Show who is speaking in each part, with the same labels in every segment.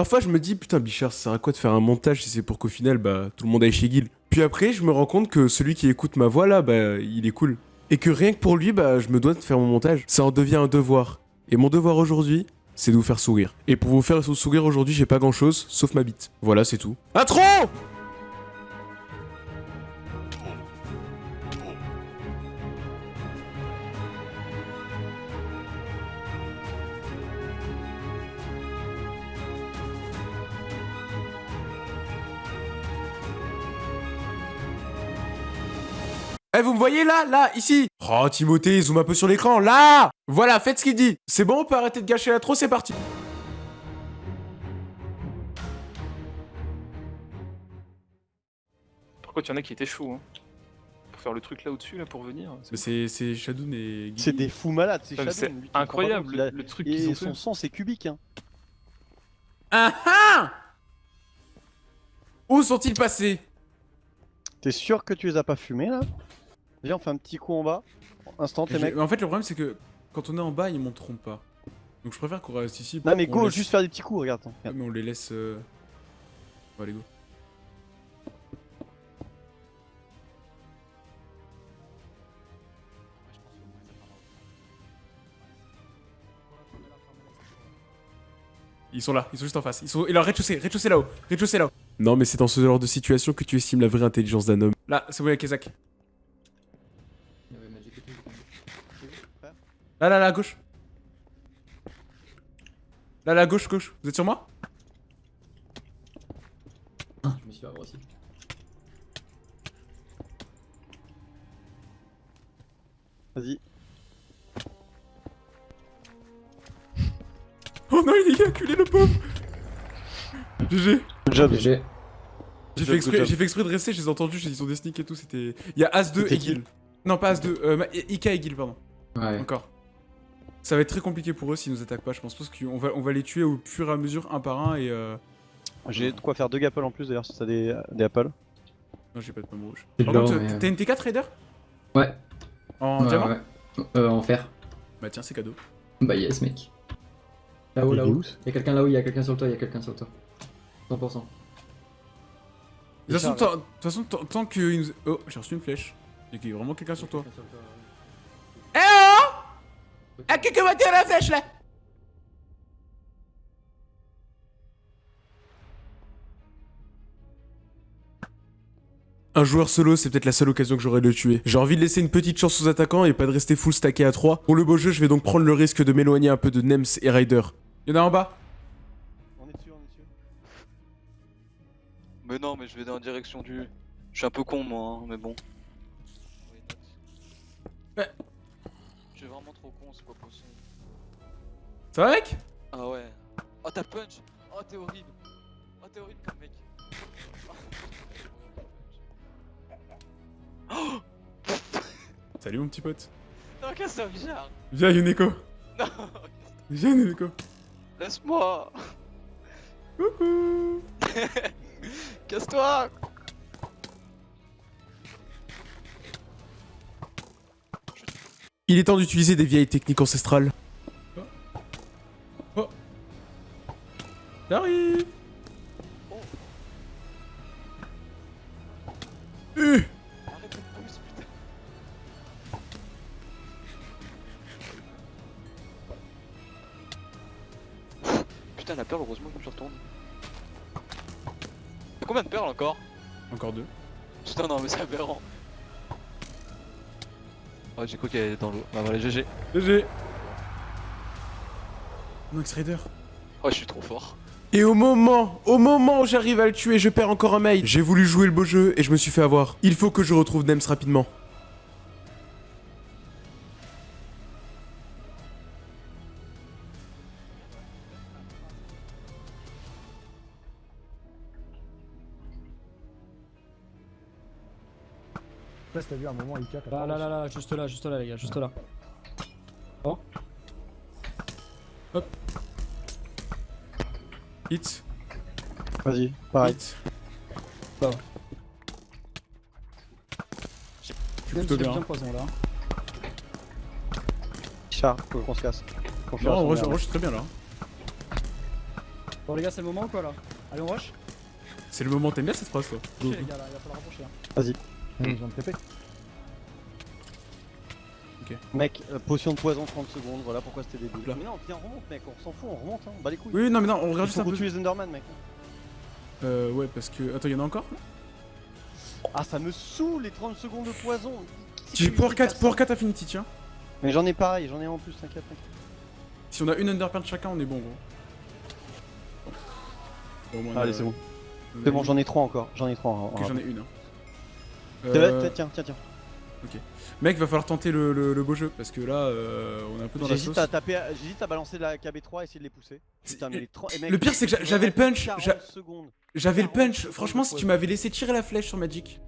Speaker 1: Parfois, je me dis, putain, Bichard, ça sert à quoi de faire un montage si c'est pour qu'au final, bah, tout le monde aille chez Guil Puis après, je me rends compte que celui qui écoute ma voix là, bah, il est cool. Et que rien que pour lui, bah, je me dois de faire mon montage. Ça en devient un devoir. Et mon devoir aujourd'hui, c'est de vous faire sourire. Et pour vous faire sourire aujourd'hui, j'ai pas grand chose, sauf ma bite. Voilà, c'est tout. Intro Eh, vous me voyez là Là Ici? Oh, Timothée, zoom un peu sur l'écran, là Voilà, faites ce qu'il dit C'est bon, on peut arrêter de gâcher la trop, c'est parti
Speaker 2: Par contre, il y en a qui étaient chauds, hein. Pour faire le truc là au-dessus, là, pour venir.
Speaker 1: Mais c'est c'est Shadoun et Guy.
Speaker 3: C'est des fous malades, c'est comprends
Speaker 2: incroyable, le- truc qu'ils ont
Speaker 3: son
Speaker 2: fait.
Speaker 3: sang, c'est cubique, hein.
Speaker 1: Ah ah Où sont-ils passés?
Speaker 3: T'es sûr que tu les as pas fumés, là? Viens, on fait un petit coup en bas. Instant, les mecs.
Speaker 1: En fait, le problème, c'est que quand on est en bas, ils monteront pas. Donc je préfère qu'on reste ici.
Speaker 3: Non, mais go,
Speaker 1: laisse-
Speaker 3: juste faire des petits coups, regarde. attends,
Speaker 1: Ah, mais on les laisse... Euh... Bon, allez, go. Ils sont là, ils sont juste en face. Ils sont... Et leur rez-de-chaussée, rez-de-chaussée là-haut, rez-de-chaussée là-haut. Non, mais c'est dans ce genre de situation que tu estimes la vraie intelligence d'un homme. Là, c'est bon, il y a Kezak. Là, là, là, à gauche. Là, là, à gauche, gauche. Vous êtes sur moi?
Speaker 4: Je me suis fait avoir aussi.
Speaker 3: Vas-y.
Speaker 1: Oh non, il est acculé, le pauvre GG
Speaker 3: Good job.
Speaker 4: GG.
Speaker 1: J'ai fait, exprès-
Speaker 3: job.
Speaker 1: j'ai fait exprès de rester, je les ai entendus, ils ont des sneaks et tout, c'était... Il y a As-2
Speaker 3: C'était
Speaker 1: et Gil. Non, pas As-2, euh, Ika et Gil, pardon.
Speaker 4: Ouais.
Speaker 1: Encore. Ça va être très compliqué pour eux s'ils nous attaquent pas, je pense, parce qu'on va, on va les tuer au fur et à mesure, un par un, et euh...
Speaker 3: J'ai de quoi faire deux gapples en plus, d'ailleurs, si t'as des, des apples.
Speaker 1: Non, j'ai pas de pomme rouge. Par contre,
Speaker 4: mais-
Speaker 1: t'as une T4, Raider?
Speaker 4: Ouais.
Speaker 1: En
Speaker 4: Ouais,
Speaker 1: diamant?
Speaker 4: ouais. Euh, en fer.
Speaker 1: Bah tiens, c'est cadeau.
Speaker 4: Bah yes, mec. Là-haut, là-haut.
Speaker 3: où,
Speaker 4: Y'a quelqu'un là-haut, y'a quelqu'un sur le toit, y'a quelqu'un sur le toit. 100%.
Speaker 1: De toute façon, tant- de toute façon, tant- que... Oh, j'ai reçu une flèche. Il y a vraiment quelqu'un sur toi. Eh oh À qui que va tirer la flèche, là? Un joueur solo, c'est peut-être la seule occasion que j'aurai de le tuer. J'ai envie de laisser une petite chance aux attaquants et pas de rester full stacké à 3. Pour le beau jeu, je vais donc prendre le risque de m'éloigner un peu de Nems et Ryder. Y'en a en bas
Speaker 3: On est dessus, on est dessus.
Speaker 5: Mais non, mais je vais dans la direction du. Je suis un peu con moi, hein, mais bon.
Speaker 1: Ouais.
Speaker 5: Je suis vraiment trop con, c'est pas possible.
Speaker 1: Ça va, mec
Speaker 5: Ah ouais. Oh t'as punch Oh t'es horrible Oh t'es horrible comme mec
Speaker 1: Salut, mon petit pote.
Speaker 5: Non, casse-toi, Bichard
Speaker 1: Viens, Yuneko.
Speaker 5: Non
Speaker 1: Viens, Yuneko.
Speaker 5: Laisse-moi
Speaker 1: Coucou.
Speaker 5: Casse-toi
Speaker 1: Il est temps d'utiliser des vieilles techniques ancestrales. Oh. Oh. J'arrive. Euh.
Speaker 5: Putain Putain, la perle, heureusement que je retourne. Y'a combien de perles encore?
Speaker 1: Encore deux.
Speaker 5: Putain, non, mais c'est aberrant. Oh, j'ai cru qu'elle était dans l'eau. Bah voilà, GG.
Speaker 1: GG. Max Raider.
Speaker 5: Oh, je suis trop fort.
Speaker 1: Et au moment, au moment où j'arrive à le tuer, je perds encore un mail. J'ai voulu jouer le beau jeu et je me suis fait avoir. Il faut que je retrouve Nems rapidement.
Speaker 6: Sais pas si t'as vu un moment Ika
Speaker 7: Là, là, là, là, juste là, juste là, les gars, juste là.
Speaker 1: Hit.
Speaker 3: Vas-y, pareil.
Speaker 1: Hit.
Speaker 7: Bah.
Speaker 1: Je suis
Speaker 7: Même
Speaker 1: plutôt
Speaker 7: j'ai
Speaker 1: bien.
Speaker 7: bien poison là.
Speaker 3: Char, faut qu'on se casse.
Speaker 1: Non,
Speaker 3: merde.
Speaker 1: vrai, je suis très bien là.
Speaker 7: Bon, les gars, c'est le moment ou quoi là? Allez, on rush?
Speaker 8: C'est le moment, t'aimes bien cette phrase toi?
Speaker 7: Ok, les gars, là, il va falloir rapprocher. Hein.
Speaker 3: Vas-y.
Speaker 6: J'ai besoin de TP.
Speaker 3: Mec, euh, potion de poison 30 secondes, voilà pourquoi c'était débile.
Speaker 8: Là.
Speaker 3: Mais non, viens, on remonte, mec, on s'en fout, on remonte, hein, on bat les couilles.
Speaker 8: Oui, non, mais non, on regarde juste un peu.
Speaker 3: les Enderman, mec.
Speaker 8: Euh, ouais, parce que. Attends, y'en a encore
Speaker 3: Ah, ça me saoule les 30 secondes de poison.
Speaker 8: J'ai
Speaker 3: fait
Speaker 8: 4,
Speaker 3: ça
Speaker 8: Power 4 Affinity, tiens.
Speaker 3: Mais j'en ai pareil, j'en ai en plus, t'inquiète, t'inquiète.
Speaker 8: Si on a une Underpant chacun, on est bon, gros. Bon,
Speaker 3: Allez,
Speaker 8: a-
Speaker 3: c'est bon. C'est bon, j'en ai 3 encore, j'en ai 3.
Speaker 8: Ok, j'en ai une. hein.
Speaker 3: Tiens,
Speaker 8: Euh,
Speaker 3: tiens, tiens, tiens.
Speaker 8: Mec, va falloir tenter le, le- le beau jeu parce que là, euh, on est un peu dans la sauce.
Speaker 3: J'hésite à taper, j'hésite à balancer la KB3 et essayer de les pousser. Putain, mais les 30 eh, mec,
Speaker 8: Le pire, c'est que j'avais le punch,
Speaker 3: 40
Speaker 8: j'a-
Speaker 3: secondes.
Speaker 8: J'avais le
Speaker 3: 40
Speaker 8: punch. Franchement, si tu m'avais laissé tirer la flèche sur Magic,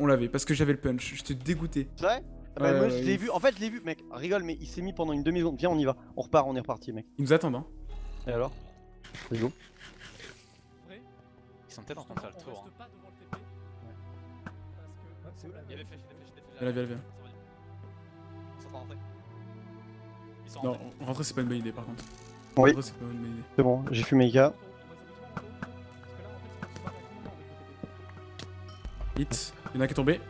Speaker 8: on l'avait parce que j'avais le punch. J'étais dégoûté.
Speaker 3: C'est vrai? Ah bah,
Speaker 8: Ouais,
Speaker 3: moi je l'ai vu, en fait je l'ai vu, mec, rigole, mais il s'est mis pendant une demi-seconde. Viens, on y va, on repart, on est reparti, mec.
Speaker 8: Ils nous attendent, hein.
Speaker 3: Et alors? Let's go.
Speaker 9: Ils sont peut-être en train de faire le tour. hein.
Speaker 7: Pas devant le TP. Parce que.
Speaker 9: Il y a des flèches, il y a des flèches, il y a des flèches.
Speaker 8: Viens là, viens là, viens.
Speaker 9: Ils sont en train
Speaker 8: Non, rentrer, c'est pas une bonne idée par contre.
Speaker 3: Oui.
Speaker 8: Rentrer, c'est pas une bonne idée.
Speaker 3: C'est bon, j'ai fumé Ika.
Speaker 8: Hit. Il y en a qui est tombé.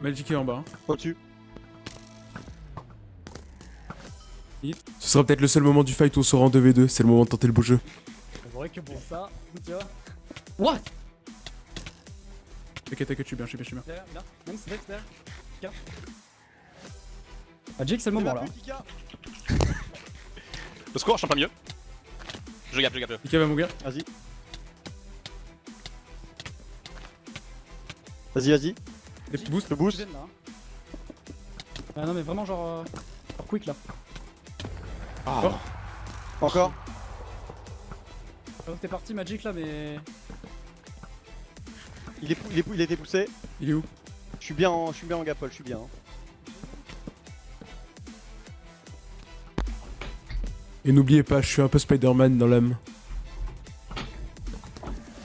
Speaker 8: Magic est en bas.
Speaker 3: Au-dessus.
Speaker 8: Hit. Ce sera peut-être le seul moment du fight où on sera en 2v2. C'est le moment de tenter le beau jeu.
Speaker 7: C'est vrai que pour ça, tu vois. What?
Speaker 8: T'inquiète, t'inquiète, je suis bien, je suis bien, je suis bien.
Speaker 7: Derrière, là. Même c'est derrière. Ah, Jake, c'est le moment là.
Speaker 9: Le score, je suis pas mieux. Je gap, je gap.
Speaker 8: Ika va mourir.
Speaker 3: Vas-y. Vas-y, vas-y.
Speaker 8: Et boost.
Speaker 3: Le boost.
Speaker 7: là. hein. Ah non, mais vraiment, genre. euh, genre quick là.
Speaker 3: Encore.
Speaker 7: Ah, T'es parti Magic là, mais.
Speaker 3: Il, est, il, est, il a été poussé.
Speaker 8: Il est où?
Speaker 3: Je suis bien en, je suis bien en gapole, je suis bien. hein.
Speaker 8: Et n'oubliez pas, je suis un peu Spider-Man dans l'âme.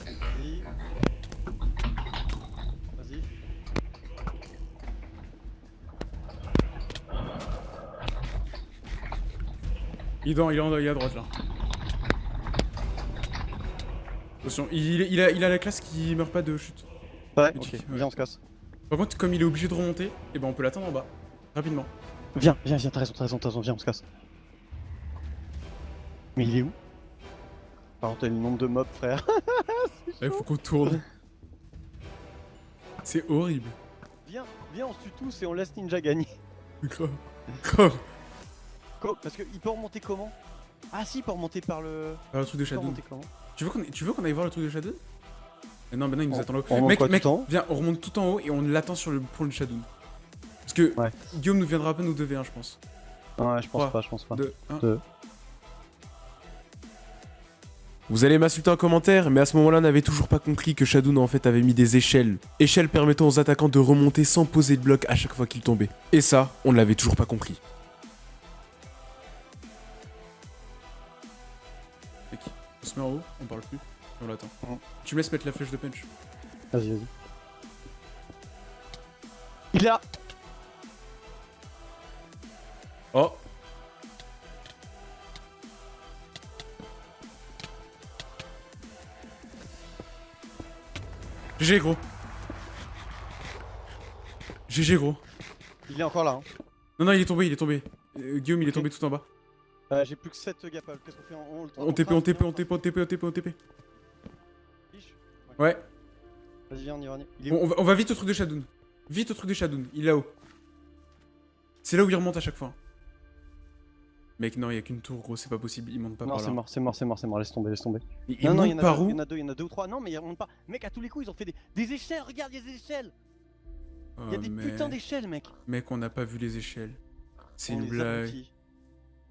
Speaker 3: Vas-y. Vas-y.
Speaker 8: Il est, dans, il est, en- il est à droite là. Attention, il, il a, il a la classe qui meurt pas de chute.
Speaker 3: Ouais, ok,
Speaker 8: ouais.
Speaker 3: viens, on se casse.
Speaker 8: Par contre, comme il est obligé de remonter, et ben on peut l'attendre en bas. Rapidement.
Speaker 3: Viens, viens, viens, t'as raison, t'as raison, t'as raison, viens, on se casse. Mais il est où? Par contre, t'as le nombre de mobs, frère.
Speaker 8: Il faut qu'on tourne. C'est horrible.
Speaker 3: viens, viens, on se tue tous et on laisse Ninja gagner.
Speaker 8: Grave. Grave.
Speaker 3: Parce qu'il peut remonter comment? Ah si, il peut remonter par le...
Speaker 8: Ah, le truc de
Speaker 3: Il peut
Speaker 8: Shadow.
Speaker 3: remonter comment?
Speaker 8: Tu veux qu'on tu veux qu'on aille voir le truc de Shadow Eh Non, maintenant il nous
Speaker 3: On-
Speaker 8: attend là.
Speaker 3: on remonte
Speaker 8: Mec, mec,
Speaker 3: tout en haut
Speaker 8: viens, on remonte tout en haut et on l'attend sur le pont de Shadow. Parce que
Speaker 3: Ouais.
Speaker 8: Guillaume nous viendra pas nous 2v1, je pense.
Speaker 3: Ouais, je pense pas, je pense pas.
Speaker 8: 2, 1.
Speaker 3: Deux.
Speaker 8: Vous allez m'insulter en commentaire, mais à ce moment-là, on n'avait toujours pas compris que Shadow en fait avait mis des échelles. Échelles permettant aux attaquants de remonter sans poser de bloc à chaque fois qu'ils tombaient. Et ça, on ne l'avait toujours pas compris. Se met en haut, on parle plus, on l'attend. Tu me laisses mettre la flèche de punch.
Speaker 3: Vas-y, vas-y. Il est là
Speaker 8: Oh GG gros GG gros
Speaker 3: Il est encore là. Hein.
Speaker 8: Non non il est tombé, il est tombé. Euh, Guillaume il est tombé tout en bas.
Speaker 3: Euh, J'ai plus que 7 gapales. Qu'est-ce qu'on fait On, on,
Speaker 8: On TP, on TP, on TP, on TP, on TP, on TP.
Speaker 3: Fiche.
Speaker 8: Ouais,
Speaker 3: Vas-y, viens, on y va. on y va. Il est
Speaker 8: on,
Speaker 3: où
Speaker 8: on va, on va vite au truc de Shadow. Vite au truc de Shadow, il est là-haut. C'est là où il remonte à chaque fois. Mec non, il y a qu'une tour gros, c'est pas possible, il monte pas
Speaker 3: Non,
Speaker 8: par
Speaker 3: c'est
Speaker 8: là.
Speaker 3: mort, c'est mort, c'est mort, c'est mort. Laisse tomber, laisse tomber.
Speaker 8: Il, il
Speaker 3: non, non, il y, en a
Speaker 8: par
Speaker 3: deux, il
Speaker 8: où
Speaker 3: y en a deux, il y en a deux ou trois. Non, mais ils remontent pas. Mec, à tous les coups, ils ont fait des, des échelles. Regarde, il y a des échelles. Il y a
Speaker 8: Oh,
Speaker 3: des
Speaker 8: mais-
Speaker 3: putains d'échelles, mec.
Speaker 8: Mec, on n'a pas vu les échelles. C'est une blague.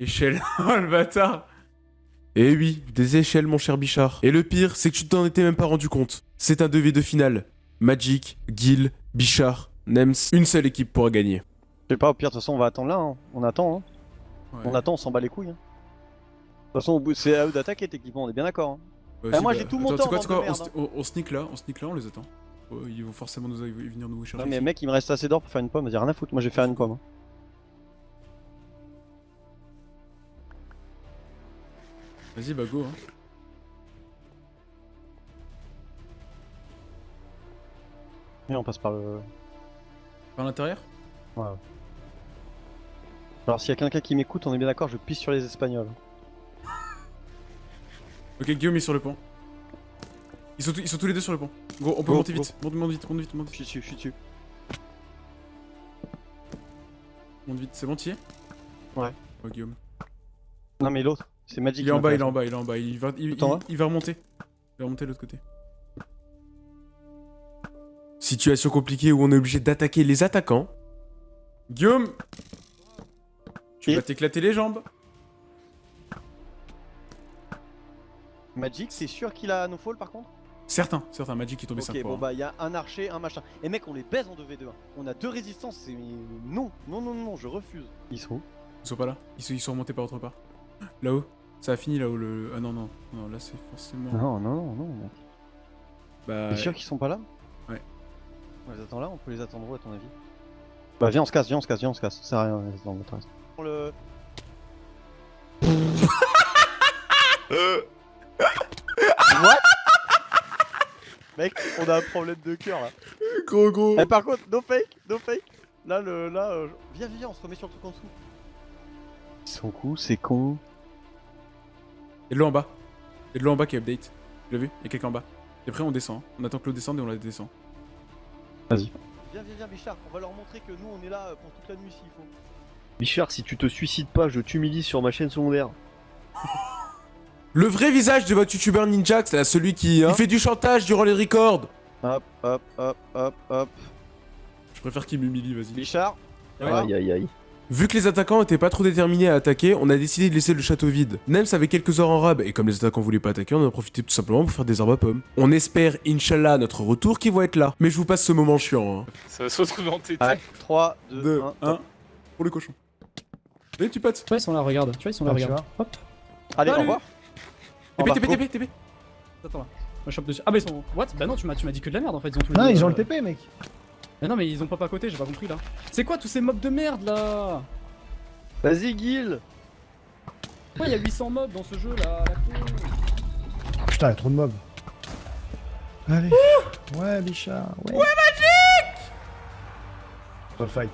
Speaker 8: Échelle. oh le bâtard Eh oui, des échelles mon cher Bichard. Et le pire, c'est que tu t'en étais même pas rendu compte. C'est un 2v2 final. Magic, Gil, Bichard, Nems, une seule équipe pourra gagner.
Speaker 3: Je sais pas, au pire, de toute façon, on va attendre là. hein. On attend, hein.
Speaker 8: Ouais.
Speaker 3: On attend, on s'en bat les couilles. hein. De toute façon, au bout- c'est à eux d'attaquer techniquement, on est bien d'accord. hein.
Speaker 8: Si,
Speaker 3: moi,
Speaker 8: bah,
Speaker 3: j'ai tout mon
Speaker 8: attends,
Speaker 3: temps,
Speaker 8: tu sais quoi, quoi, on, st- on- on sneak là, on sneak là, on les attend. Ouais, ils vont forcément nous ils vont venir nous chercher.
Speaker 3: Non, mais mec, il me reste assez d'or pour faire une pomme. Vas-y, rien à foutre. Moi, je vais faire une pomme.
Speaker 8: Vas-y, bah go. Hein.
Speaker 3: Et on passe par le.
Speaker 8: Par l'intérieur
Speaker 3: Alors s'il y a quelqu'un qui m'écoute, on est bien d'accord, je pisse sur les Espagnols.
Speaker 8: Ok, Guillaume est sur le pont. Ils sont, tous- ils sont tous les deux sur le pont. Gros, on peut
Speaker 3: Go,
Speaker 8: monter
Speaker 3: go.
Speaker 8: vite. Monte, monte vite, monte vite, monte
Speaker 3: Je
Speaker 8: vite.
Speaker 3: suis dessus, je suis dessus.
Speaker 8: Monte vite. C'est bon, t'y es?
Speaker 3: Ouais.
Speaker 8: Oh, Guillaume.
Speaker 3: Non mais l'autre, c'est Magic.
Speaker 8: Il est en bas, il est en bas, il est en bas. Il va, il,
Speaker 3: en
Speaker 8: il- va remonter. Il va remonter de l'autre côté.
Speaker 1: Situation compliquée où on est obligé d'attaquer les attaquants.
Speaker 8: Guillaume Tu
Speaker 3: Et
Speaker 8: vas t'éclater les jambes.
Speaker 3: Magic, c'est sûr qu'il a no fall par contre?
Speaker 8: Certains, certains. Magic qui est tombé
Speaker 3: Ok,
Speaker 8: 5 fois.
Speaker 3: bon
Speaker 8: hein.
Speaker 3: bah il y a un archer, un machin. Et mec, on les baise en 2v2. hein. On a deux résistances, c'est. Non, non, non, non, je refuse. Ils sont où?
Speaker 8: Ils sont pas là. Ils sont, ils sont remontés par autre part. Là-haut. Ça a fini là-haut le. Ah non, non. Non, là c'est forcément.
Speaker 3: Non, non, non, non, mec.
Speaker 8: Bah.
Speaker 3: T'es sûr qu'ils sont pas là?
Speaker 8: Ouais.
Speaker 3: On les attend là On peut les attendre où à ton avis? Bah viens, on se casse, viens, on se casse, viens, on se casse. Ça sert à rien, reste dans notre reste. Le. What? Mec, on a un problème de cœur là.
Speaker 1: Gros, gros.
Speaker 3: Eh, par contre, no fake, no fake. Là, le, là, euh, viens, viens, on se remet sur le truc en dessous. Son coup, c'est con.
Speaker 8: Et de l'eau en bas. Et de l'eau en bas qui update. Tu l'as vu Il y a quelqu'un en bas. Et après on descend. On attend que l'eau descende et on la descend.
Speaker 3: Viens, viens, viens, Bichard, on va leur montrer que nous, on est là euh, pour toute la nuit s'il faut.
Speaker 10: Bichard, si tu te suicides pas, je t'humilie sur ma chaîne secondaire.
Speaker 1: Le vrai visage de votre youtubeur Ninjax, là, celui qui
Speaker 3: Hein
Speaker 1: il fait du chantage durant les records.
Speaker 3: Hop, hop, hop, hop, hop.
Speaker 8: Je préfère qu'il m'humilie, vas-y.
Speaker 3: Bichard.
Speaker 10: Aïe aïe aïe.
Speaker 1: Vu que les attaquants étaient pas trop déterminés à attaquer, on a décidé de laisser le château vide. Nems avait quelques ors en rab, et comme les attaquants voulaient pas attaquer, on en a profité tout simplement pour faire des arbres à pommes. On espère, Inch'Allah, à notre retour qu'ils vont être là. Mais je vous passe ce moment chiant. Hein.
Speaker 2: Ça va se retrouver en tété.
Speaker 3: Allez, 3, 2,
Speaker 8: Deux,
Speaker 3: 1.
Speaker 8: un. Pour le cochon. Allez, tu potes.
Speaker 7: Tu vois, ils sont là, regarde. Tu vois, ils sont là,
Speaker 6: Ah,
Speaker 7: regarde. Hop.
Speaker 3: Allez, au
Speaker 7: Salut.
Speaker 3: revoir. Au
Speaker 8: TP,
Speaker 3: revoir,
Speaker 8: TP. TP, TP.
Speaker 7: Attends là. Moi, je chope dessus. Ah, bah ils sont. What? Bah non, tu m'as tu m'as dit que de la merde en fait. Ils ont tous les
Speaker 6: Non, ils ont
Speaker 7: euh,
Speaker 6: le TP, mec.
Speaker 7: Mais non, mais ils ont pas à côté, j'ai pas compris là. C'est quoi tous ces mobs de merde là?
Speaker 10: Vas-y, Guil
Speaker 7: Pourquoi il y a 800 mobs dans ce jeu là la
Speaker 6: Putain, il y a trop de mobs. Allez. Ouais, Bichard. Ouais, Magic Pas le fight.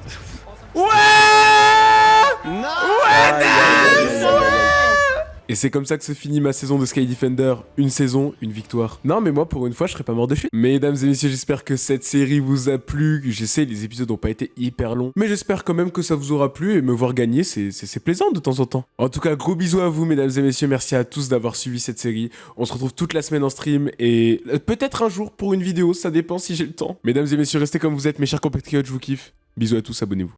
Speaker 1: Et c'est comme ça que se finit ma saison de Sky Defender. Une saison, une victoire. Non, mais moi, pour une fois, je serais pas mort de chute. Mesdames et messieurs, j'espère que cette série vous a plu. Je sais, les épisodes ont pas été hyper longs. Mais j'espère quand même que ça vous aura plu et me voir gagner, c'est plaisant de temps en temps. En tout cas, gros bisous à vous, mesdames et messieurs. Merci à tous d'avoir suivi cette série. On se retrouve toute la semaine en stream et euh, peut-être un jour pour une vidéo, ça dépend si j'ai le temps. Mesdames et messieurs, restez comme vous êtes, mes chers compatriotes, je vous kiffe. Bisous à tous, abonnez-vous.